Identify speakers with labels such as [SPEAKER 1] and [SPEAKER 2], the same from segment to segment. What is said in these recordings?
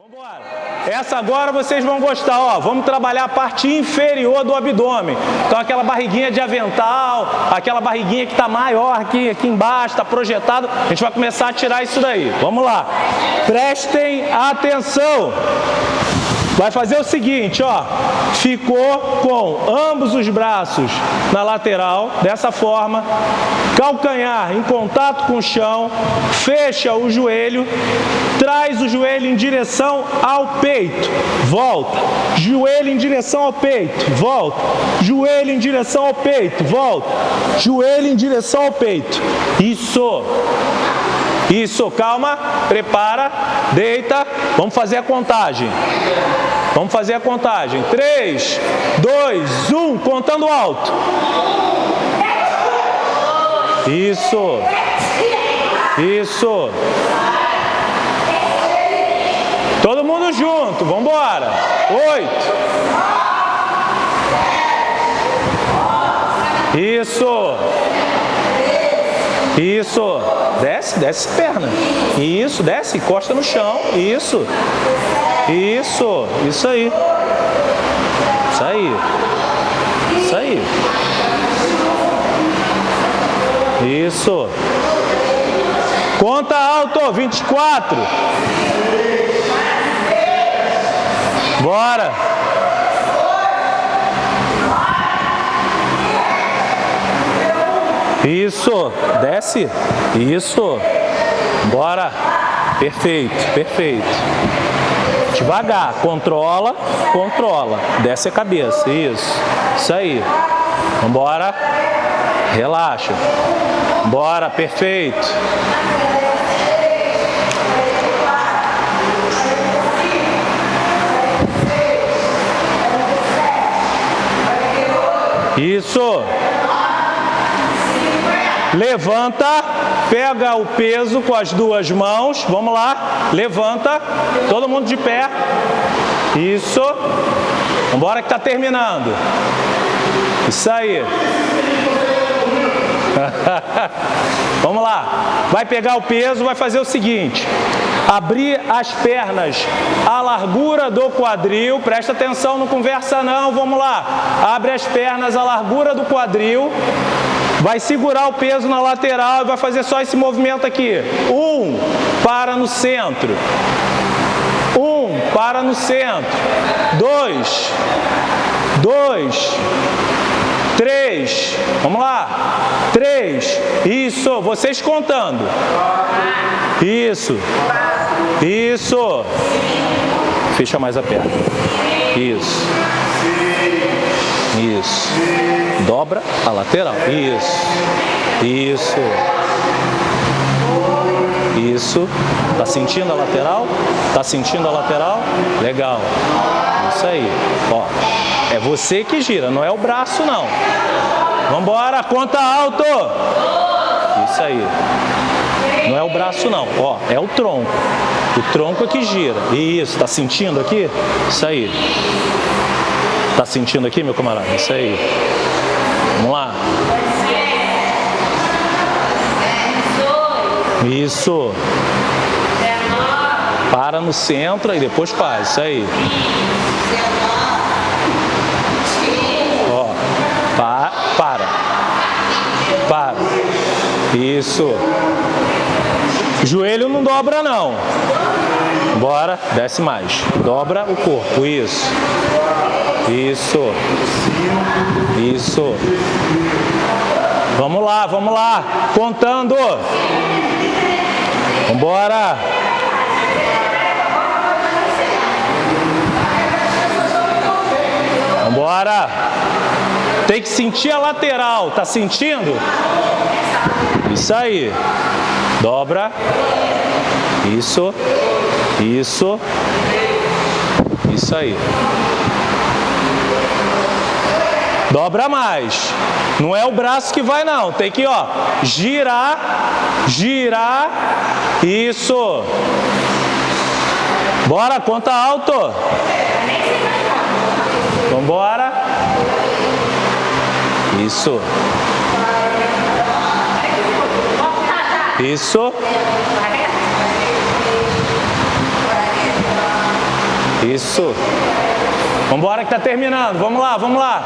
[SPEAKER 1] Vambora. Essa agora vocês vão gostar, ó. Vamos trabalhar a parte inferior do abdômen. Então aquela barriguinha de avental, aquela barriguinha que está maior aqui, aqui embaixo, está projetado. A gente vai começar a tirar isso daí. Vamos lá. Prestem atenção. Vai fazer o seguinte, ó, ficou com ambos os braços na lateral, dessa forma, calcanhar em contato com o chão, fecha o joelho, traz o joelho em direção ao peito, volta, joelho em direção ao peito, volta, joelho em direção ao peito, volta, joelho em direção ao peito, isso, isso, calma, prepara, deita, vamos fazer a contagem. Vamos fazer a contagem. 3, 2, 1, contando alto. Isso. Isso. Todo mundo junto, vamos embora. 8. Isso. Isso. Desce, desce perna. Isso, desce, encosta no chão. Isso. Isso, isso aí. Isso aí. Isso aí. Isso. Conta alto, 24. Bora. Isso, desce. Isso. Bora. Perfeito, perfeito. Devagar, controla, controla. Desce a cabeça, isso. Isso aí. Vambora. Relaxa. Bora, perfeito. Isso. Levanta, pega o peso com as duas mãos. Vamos lá. Levanta. Todo mundo de pé. Isso. Vambora que está terminando. Isso aí. Vamos lá. Vai pegar o peso, vai fazer o seguinte. Abrir as pernas à largura do quadril. Presta atenção, não conversa não. Vamos lá. Abre as pernas à largura do quadril. Vai segurar o peso na lateral e vai fazer só esse movimento aqui. Um, para no centro. Um, para no centro. Dois, dois, três. Vamos lá. Três. Isso. Vocês contando. Isso. Isso. Fecha mais a perna. Isso. Isso. Dobra a lateral. Isso. Isso. Isso. Tá sentindo a lateral? Tá sentindo a lateral? Legal. Isso aí. Ó, é você que gira, não é o braço não. Vambora, conta alto. Isso aí. Não é o braço não, ó, é o tronco. O tronco é que gira. Isso, tá sentindo aqui? Isso aí. Tá sentindo aqui, meu camarada? Isso aí. Vamos lá. Isso. Para no centro e depois faz. Isso aí. Ó. Pa, para. Para. Isso. Joelho não dobra não. Bora, desce mais. Dobra o corpo. Isso. Isso. Isso. Vamos lá, vamos lá. Contando. Vambora. Vambora. Tem que sentir a lateral. Tá sentindo? Isso aí. Dobra. Isso. Isso. Isso aí. Dobra mais. Não é o braço que vai não. Tem que, ó, girar, girar. Isso. Bora, conta alto. Vambora. Isso. Isso. Isso. Vamos embora que tá terminando. Vamos lá, vamos lá.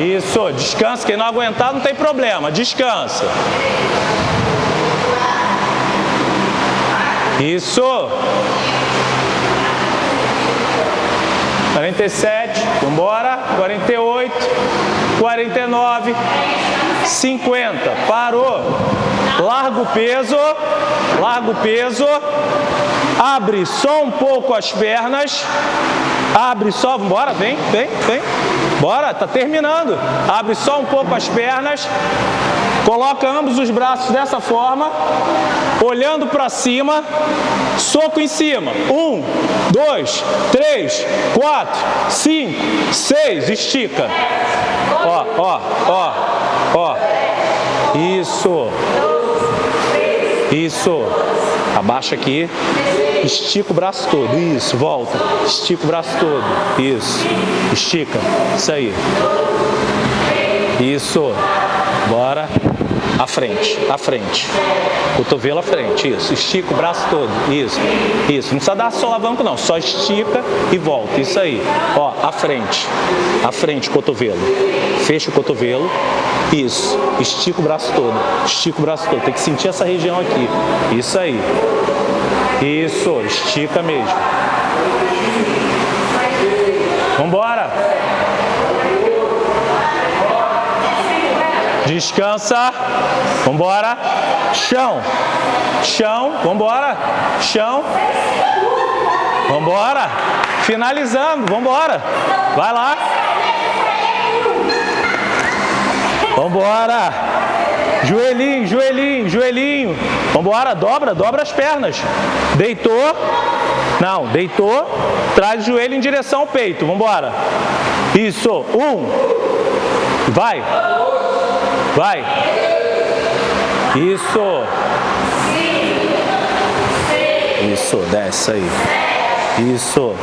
[SPEAKER 1] Isso, descansa. Quem não aguentar não tem problema. Descansa. Isso. 47, vamos embora. 48, 49, 50. Parou. Larga o peso. Larga o peso. Abre só um pouco as pernas. Abre só, bora, vem, vem, vem. Bora, tá terminando. Abre só um pouco as pernas. Coloca ambos os braços dessa forma, olhando para cima, soco em cima. Um, dois, três, quatro, cinco, seis, estica. Ó, ó, ó, ó. Isso. Isso. Abaixa aqui. Estica o braço todo. Isso. Volta. Estica o braço todo. Isso. Estica. Isso aí. Isso. Bora. À frente. À frente. Cotovelo à frente. Isso. Estica o braço todo. Isso. Isso. Não precisa dar solavanco não. Só estica e volta. Isso aí. Ó. À frente. À frente. Cotovelo. Fecha o cotovelo. Isso. Estica o braço todo. Estica o braço todo. Tem que sentir essa região aqui. Isso aí. Isso. Estica mesmo. Vambora. Descansa. Vambora. Chão. Chão. Vambora. Chão. Vambora. Finalizando. Vambora. Vai lá. Vambora. Joelhinho, joelhinho, joelhinho. Vambora, dobra, dobra as pernas. Deitou. Não, deitou. Traz o joelho em direção ao peito. Vambora. Isso. Um. Vai. Vai. Isso. Isso, desce aí. Isso.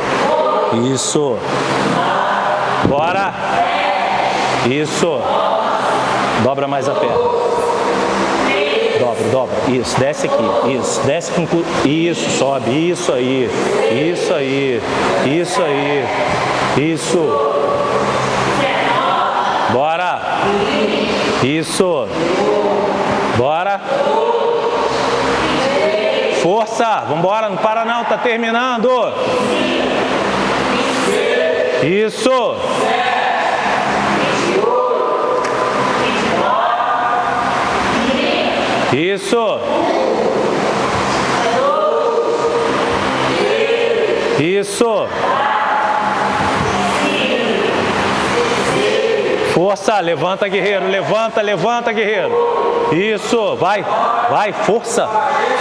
[SPEAKER 1] Isso. Bora. Isso. Dobra mais a perna. Dobra, dobra. Isso, desce aqui. Isso, desce com Isso, sobe. Isso aí. Isso aí. Isso aí. Isso. Bora. Isso. Bora. Força. Vambora, não para não, tá terminando. Isso. Isso. Isso. Força, levanta guerreiro, levanta, levanta guerreiro. Isso, vai, vai, força,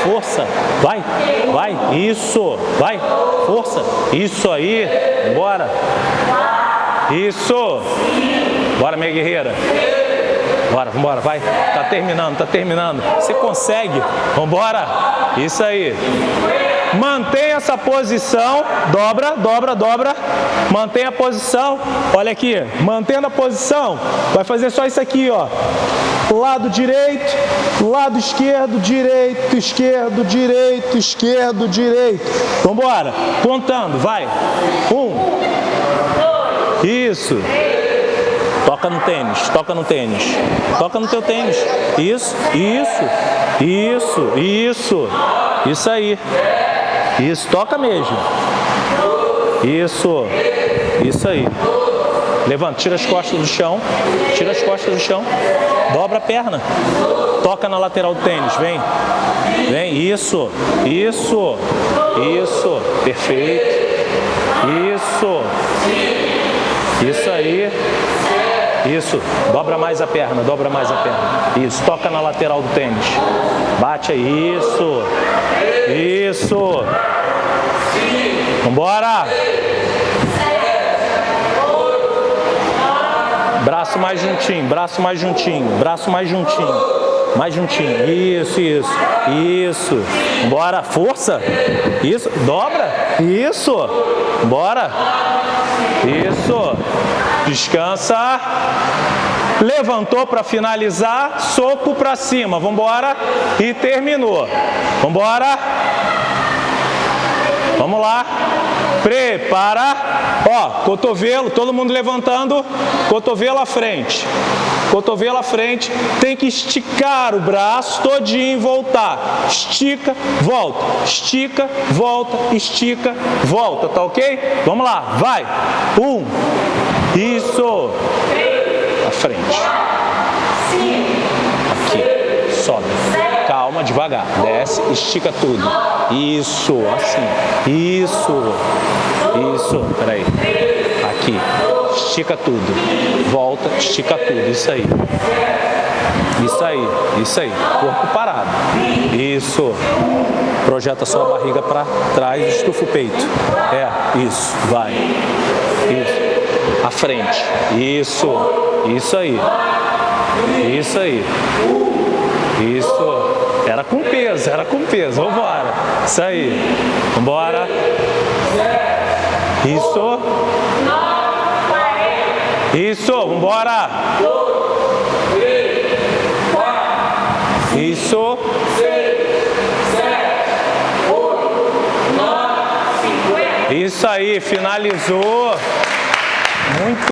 [SPEAKER 1] força, vai, vai, isso, vai, força, isso aí, bora. Isso, bora minha guerreira. Bora, vambora, vai. Tá terminando, tá terminando. Você consegue. Vambora. Isso aí. Mantenha essa posição. Dobra, dobra, dobra. Mantenha a posição. Olha aqui. Mantendo a posição. Vai fazer só isso aqui, ó. Lado direito, lado esquerdo, direito, esquerdo, direito, esquerdo, direito. Vambora. Contando, vai. Um. Isso. Toca no tênis, toca no tênis. Toca no teu tênis. Isso, isso, isso, isso. Isso aí. Isso, toca mesmo. Isso, isso aí. Levanta, tira as costas do chão, tira as costas do chão, dobra a perna, toca na lateral do tênis, vem, vem, isso, isso, isso, perfeito, isso, isso aí, isso, dobra mais a perna, dobra mais a perna. Isso, toca na lateral do tênis. Bate aí, isso. Isso. Vambora. Braço mais juntinho, braço mais juntinho, braço mais juntinho. Mais juntinho. Isso, isso. Isso. Bora. Força. Isso. Dobra. Isso. Bora. Isso. Descansa. Levantou para finalizar. Soco para cima. Vamos embora. E terminou. Vamos embora. Vamos lá. Prepara. Ó, cotovelo, todo mundo levantando. Cotovelo à frente. Cotovelo à frente. Tem que esticar o braço todinho e voltar. Estica, volta. Estica, volta. Estica, volta. Tá ok? Vamos lá. Vai. Um. Isso. À frente. Aqui. Sobe. Calma, devagar. Desce, estica tudo. Isso, assim. Isso. Isso. Peraí. Aqui. Estica tudo. Volta, estica tudo. Isso aí. Isso aí. Isso aí. Corpo parado. Isso. Projeta sua barriga para trás, estufa o peito. É, isso. Vai. À frente. Isso. Isso aí. Isso aí. Isso. Era com peso, era com peso. Vambora. Isso aí. Vambora. Isso. Isso. Vambora. Isso. Isso aí. Finalizou. Muito